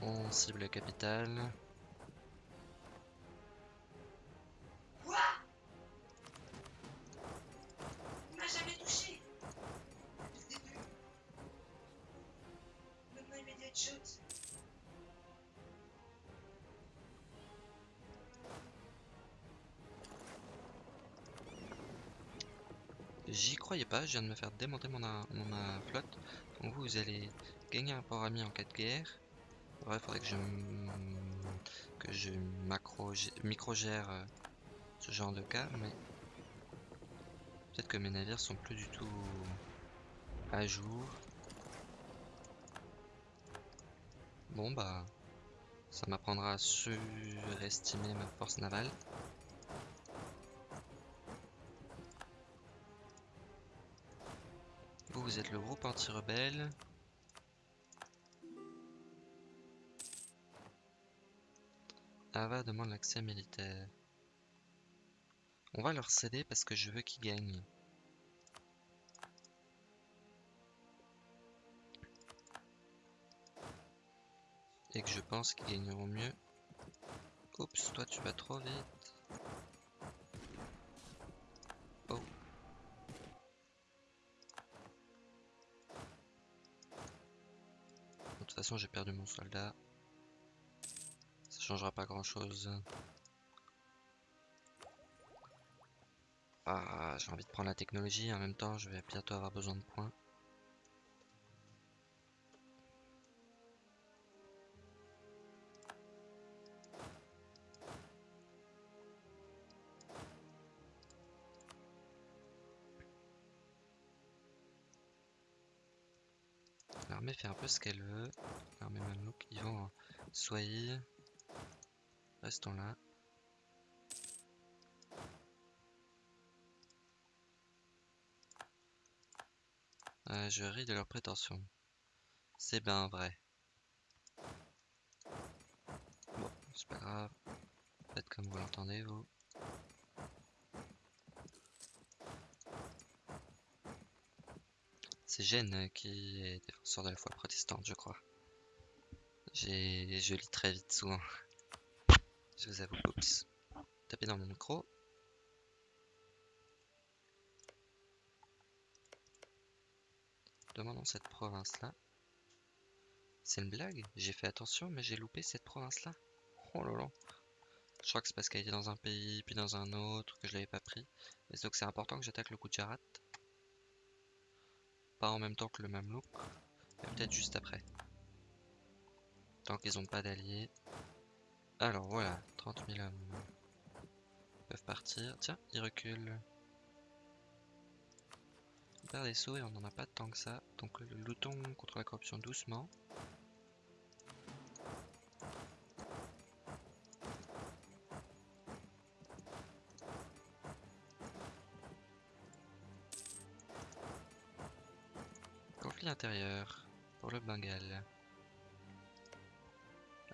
On cible la capitale. J'y croyais pas, je viens de me faire démonter mon, mon ma flotte. Donc vous, allez gagner un port ami en cas de guerre. Ouais, faudrait que je que je macro micro gère euh, ce genre de cas, mais peut-être que mes navires sont plus du tout à jour. Bon bah, ça m'apprendra à surestimer ma force navale. Le groupe anti-rebelle. Ava demande l'accès militaire. On va leur céder parce que je veux qu'ils gagnent. Et que je pense qu'ils gagneront mieux. Oups, toi tu vas trop vite. Façon, j'ai perdu mon soldat. Ça changera pas grand chose. Ah, j'ai envie de prendre la technologie. En même temps, je vais bientôt avoir besoin de points. Fait un peu ce qu'elle veut. Ils vont en Soyez. Restons là. Euh, je ris de leurs prétentions. C'est bien vrai. Bon, c'est pas grave. Faites comme vous l'entendez, vous. C'est Gênes qui est défenseur de la foi protestante, je crois. Je lis très vite souvent. Je vous avoue, oups. Tapez dans mon micro. Demandons cette province-là. C'est une blague? J'ai fait attention, mais j'ai loupé cette province-là. Oh là. Je crois que c'est parce qu'elle était dans un pays, puis dans un autre, que je l'avais pas pris. Et donc c'est important que j'attaque le Gujarat. Pas en même temps que le Mamelouk, mais peut-être juste après. Tant qu'ils n'ont pas d'alliés. Alors voilà, 30 000 hommes peuvent partir. Tiens, ils reculent. On perd des sauts et on n'en a pas tant que ça. Donc luttons contre la corruption doucement.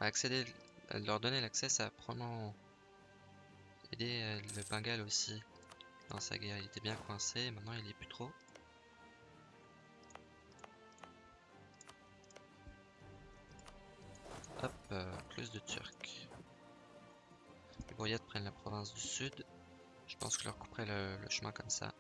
Accéder, leur donner l'accès, ça a probablement aidé euh, le Bengale aussi dans sa guerre. Il était bien coincé, maintenant il est plus trop. Hop, euh, plus de Turcs. Les Boyades prennent la province du sud. Je pense que leur couperai le chemin comme ça.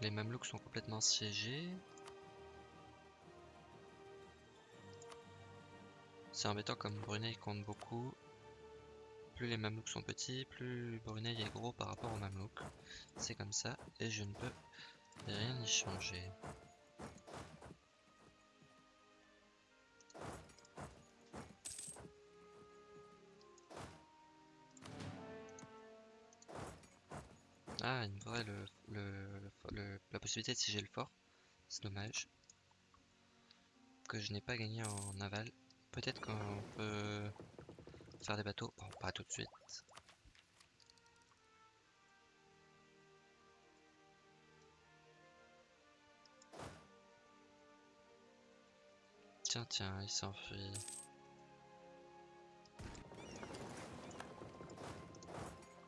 Les Mamelouks sont complètement siégés. C'est embêtant comme Brunei compte beaucoup. Plus les Mamelouks sont petits, plus Brunei est gros par rapport aux Mamelouks. C'est comme ça et je ne peux rien y changer. Ah, il me faudrait le, possibilité de siéger le fort. C'est dommage. Que je n'ai pas gagné en naval. Peut-être qu'on peut faire des bateaux. Bon, pas tout de suite. Tiens, tiens, il s'enfuit.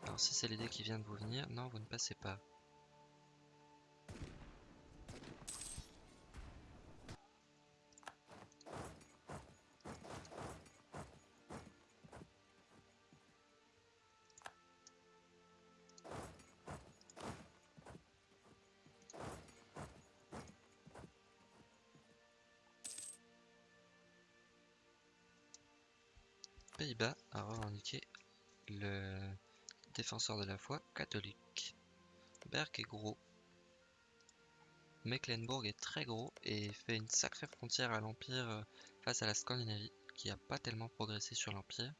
Alors si c'est l'idée qui vient de vous venir, non, vous ne passez pas. Défenseur de la foi catholique. Berg est gros. Mecklenburg est très gros et fait une sacrée frontière à l'Empire euh, face à la Scandinavie, qui a pas tellement progressé sur l'Empire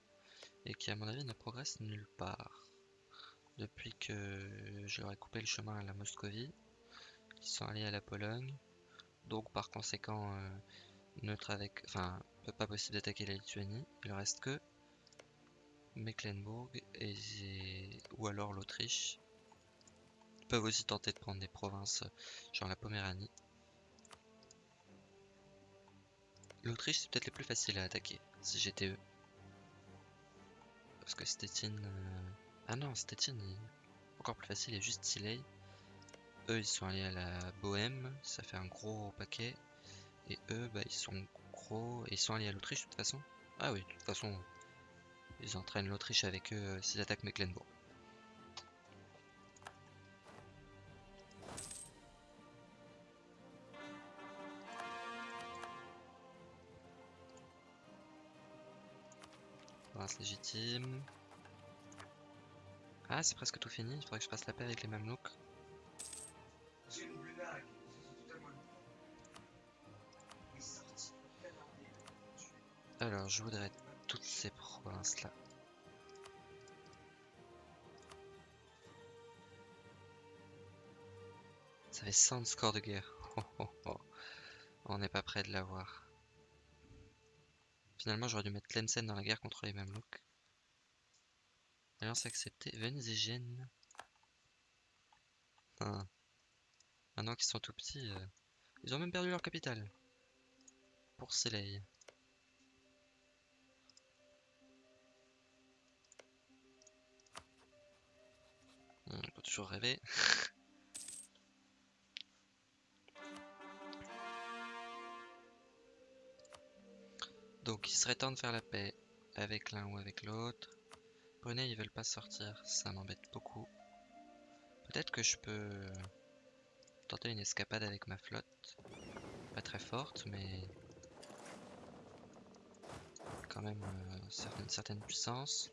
et qui à mon avis ne progresse nulle part. Depuis que ai coupé le chemin à la Moscovie, ils sont allés à la Pologne, donc par conséquent euh, neutre avec, enfin pas possible d'attaquer la Lituanie. Il reste que Mecklenburg et ou alors l'Autriche. Ils peuvent aussi tenter de prendre des provinces genre la Poméranie. L'Autriche c'est peut-être les plus faciles à attaquer si j'étais eux. Parce que Stettin... euh, Ah non, Stettin encore plus facile, il y a juste Tilley. Eux ils sont allés à la Bohème, ça fait un gros paquet. Et eux bah ils sont gros, et ils sont allés à l'Autriche de toute façon. Ah oui, de toute façon ils entraînent l'Autriche avec eux euh, s'ils attaquent Mecklenburg. Province légitime. Ah, c'est presque tout fini. Il faudrait que je fasse la paix avec les Mamelouks. Alors, je voudrais toutes ces provinces-là. Ça fait 100 de score de guerre. Oh, oh, oh. On n'est pas près de l'avoir. Finalement, j'aurais dû mettre Tlemcen dans la guerre contre les Mamelouks. Alliance acceptée. Venise et Gênes. Maintenant qu'ils sont tout petits, euh, ils ont même perdu leur capitale. Pour Soleil. On peut toujours rêver. Donc il serait temps de faire la paix avec l'un ou avec l'autre. Brunei ils veulent pas sortir, ça m'embête beaucoup. Peut-être que je peux tenter une escapade avec ma flotte. Pas très forte mais quand même euh, certaine, certaine puissance.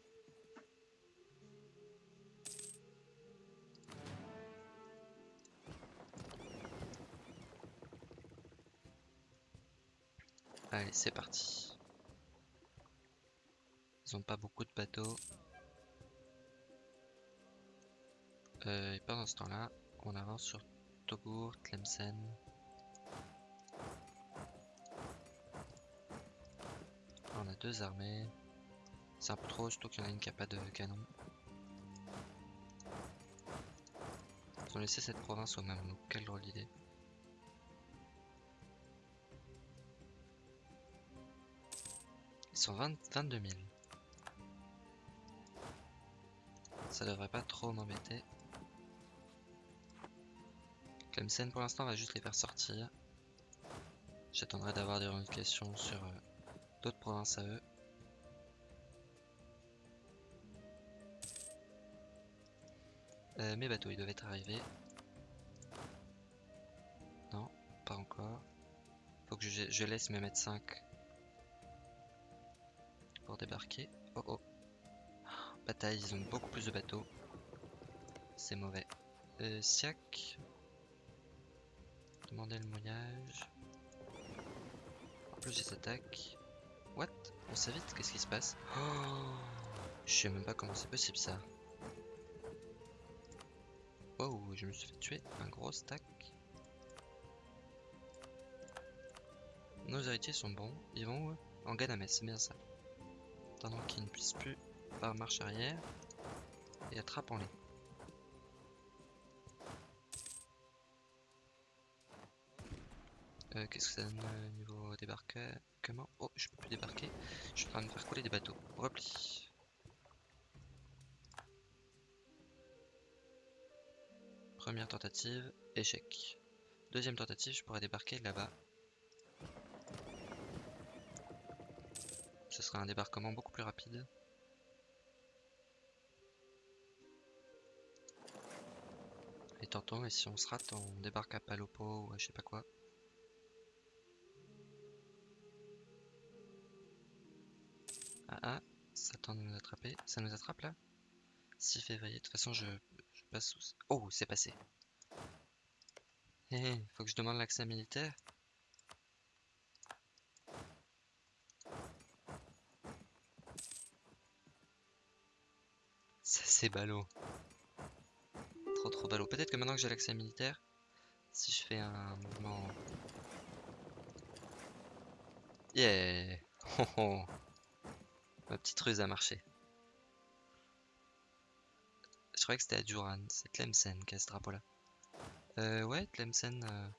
Allez, c'est parti. Ils ont pas beaucoup de bateaux. Euh, et pendant ce temps-là, on avance sur Togur, Tlemcen. On a deux armées. C'est un peu trop, surtout qu'il y en a une qui a pas de canon. Ils ont laissé cette province aux Mamelouks, quelle drôle d'idée. Sont 20 22 000. Ça devrait pas trop m'embêter. Tlemcen pour l'instant va juste les faire sortir. J'attendrai d'avoir des revendications sur euh, d'autres provinces à eux. Euh, mes bateaux ils doivent être arrivés. encore. Faut que je, laisse me mettre 5 pour débarquer. Oh oh. Bataille, ils ont beaucoup plus de bateaux. C'est mauvais. Euh, Siak. Demandez le mouillage. Plus, ils attaquent. What? On s'évite Qu'est-ce qui se passe oh Je sais même pas comment c'est possible ça. Wow, je me suis fait tuer. Un gros stack. Nos héritiers sont bons. Ils vont où En Ganamès, c'est bien ça. Attendons qu'ils ne puissent plus par marche arrière. Et attrapons-les. Euh, Qu'est-ce que ça donne au niveau débarquement? Oh, je peux plus débarquer. Je suis en train de me faire couler des bateaux. Repli. Première tentative, échec. Deuxième tentative, je pourrais débarquer là-bas. Sera un débarquement beaucoup plus rapide. Et tantôt, et si on se rate, on débarque à Palopo ou à je sais pas quoi. Ah ah, ça tente de nous attraper. Ça nous attrape là? 6 février. De toute façon, je, passe sous. Oh, c'est passé. Hé, hé, faut que je demande l'accès militaire. Ça, c'est ballot. Trop, trop ballot. Peut-être que maintenant que j'ai l'accès militaire, si je fais un mouvement. Yeah! Oh, oh. Ma petite ruse a marché. Je croyais que c'était à Duran. C'est Tlemcen qui a ce drapeau là. Euh, ouais, Tlemcen. euh,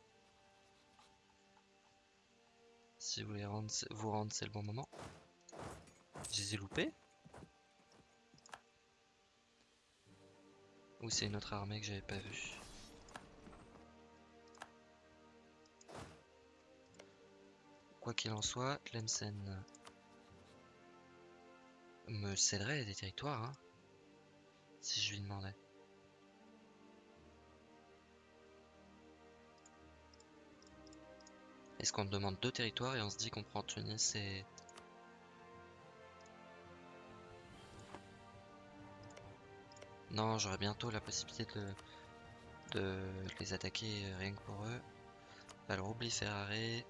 Si vous voulez vous rendre, c'est le bon moment. Je les ai loupés Ou c'est une autre armée que j'avais pas vue Quoi qu'il en soit, Tlemcen me céderait des territoires, hein, si je lui demandais. Est-ce qu'on demande deux territoires et on se dit qu'on prend Tunis et... Non, j'aurai bientôt la possibilité de, les attaquer rien que pour eux. Alors oublie Ferrari,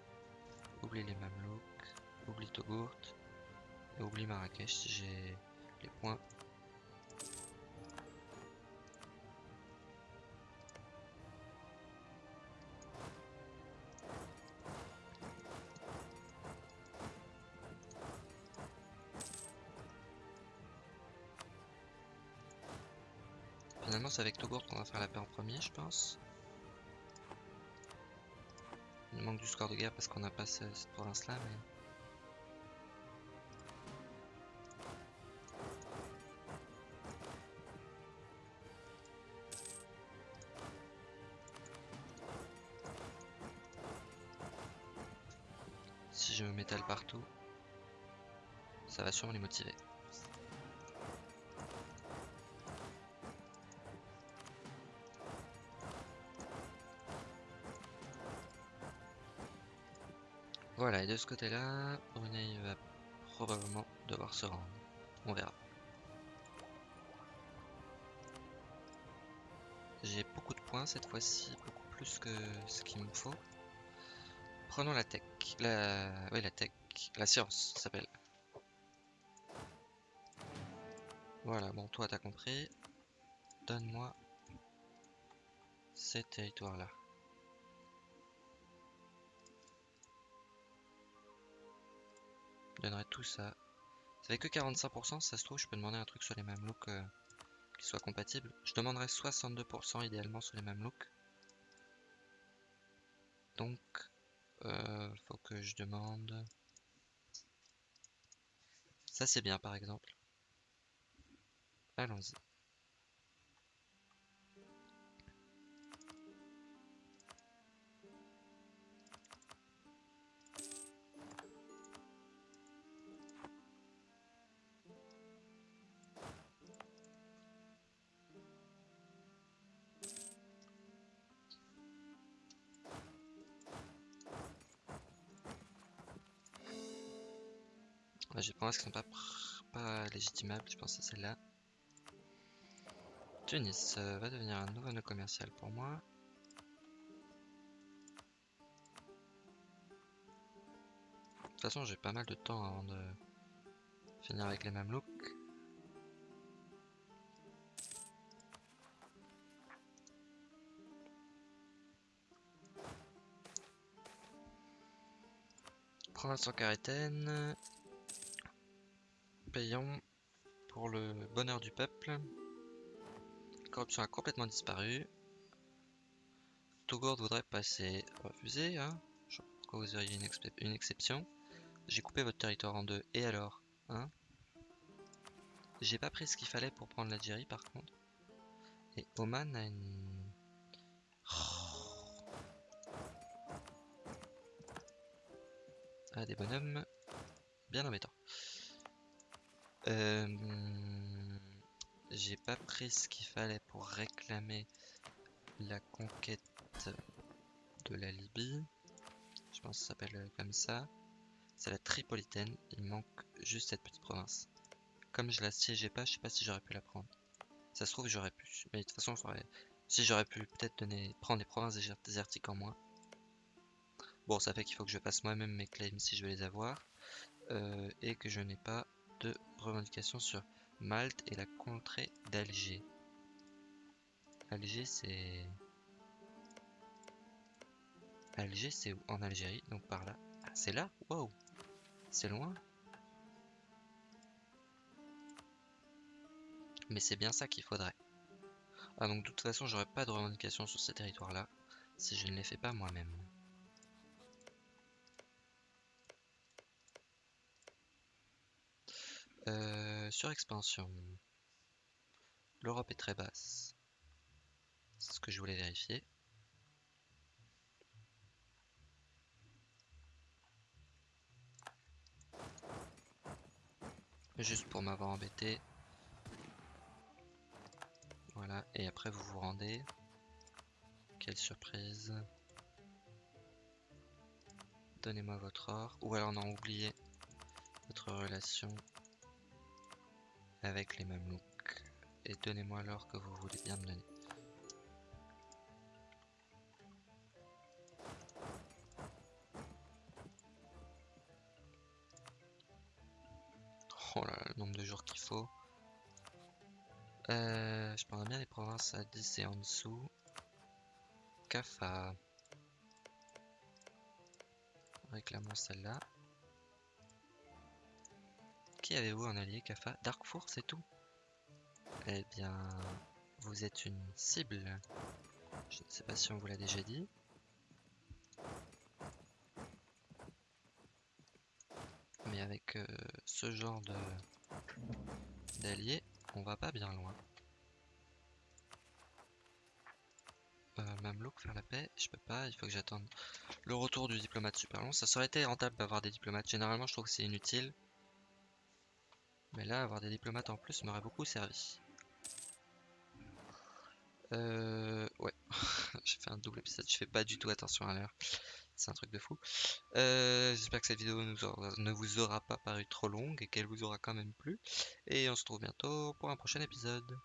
oublie les Mamelouks, oublie Togourt, et oublie Marrakech si j'ai les points. Finalement, c'est avec Togourt qu'on va faire la paix en premier, je pense. Il manque du score de guerre parce qu'on n'a pas ce- cette province-là, mais... Si je me m'étale partout, ça va sûrement les motiver. Et de ce côté-là, Brunei va probablement devoir se rendre. On verra. J'ai beaucoup de points cette fois-ci, beaucoup plus que ce qu'il me faut. Prenons la tech. La... Oui, la tech. La science s'appelle. Voilà, bon, toi t'as compris. Donne-moi ces territoires-là. Je donnerai tout ça. Ça fait que 45%, ça se trouve, je peux demander un truc sur les mamelouks euh, qui soit compatible. Je demanderai 62% idéalement sur les mamelouks. Donc, euh, faut que je demande... Ça c'est bien par exemple. Allons-y. Ouais, J'ai des provinces qui sont pas, légitimables, je pense à celle-là. Tunis va devenir un nouveau nœud commercial pour moi. De toute façon, j'ai pas mal de temps avant de finir avec les Mamelouks. Province en Carétaine. Payons pour le bonheur du peuple. Corruption a complètement disparu. Touggourt voudrait passer. Refusé, hein pourquoi vous auriez une, une exception. J'ai coupé votre territoire en deux. Et alors Hein? J'ai pas pris ce qu'il fallait pour prendre l'Algérie par contre. Et Oman a une... Ah, des bonhommes bien embêtants. Euh, J'ai pas pris ce qu'il fallait pour réclamer la conquête de la Libye. Je pense que ça s'appelle comme ça. C'est la Tripolitaine. Il manque juste cette petite province. Comme je la siégeais pas, je sais pas si j'aurais pu la prendre. Ça se trouve, j'aurais pu. Mais de toute façon, si j'aurais pu peut-être donner prendre des provinces désertiques en moins. Bon, ça fait qu'il faut que je fasse moi-même mes claims si je veux les avoir. Euh, et que je n'ai pas de revendication sur Malte et la contrée d'Alger. Alger, c'est... Alger, c'est En Algérie, donc par là. Ah, c'est là? Wow C'est loin Mais c'est bien ça qu'il faudrait. Ah, donc de toute façon, j'aurai pas de revendication sur ces territoires-là si je ne les fais pas moi-même. Euh, sur expansion. L'Europe est très basse. C'est ce que je voulais vérifier. Juste pour m'avoir embêté. Voilà, et après vous vous rendez. Quelle surprise. Donnez-moi votre or. Ou alors non, oubliez votre relation avec les mamelouks et donnez-moi l'or que vous voulez bien me donner. Oh là là, le nombre de jours qu'il faut. Euh, je prendrais bien les provinces à 10 et en dessous. Kafa. Réclamons celle-là. Qui avez-vous en allié, Kafa? Darkfour, c'est tout? Eh bien, vous êtes une cible. Je ne sais pas si on vous l'a déjà dit. Mais avec euh, ce genre de d'alliés, on va pas bien loin. Euh, Mamelouk, faire la paix, je peux pas, il faut que j'attende le retour du diplomate super long. Ça serait été rentable d'avoir des diplomates. Généralement, je trouve que c'est inutile. Mais là, avoir des diplomates en plus m'aurait beaucoup servi. Euh, ouais, j'ai fait un double épisode, je fais pas du tout attention à l'heure. C'est un truc de fou. Euh, j'espère que cette vidéo ne vous aura pas paru trop longue et qu'elle vous aura quand même plu. Et on se retrouve bientôt pour un prochain épisode.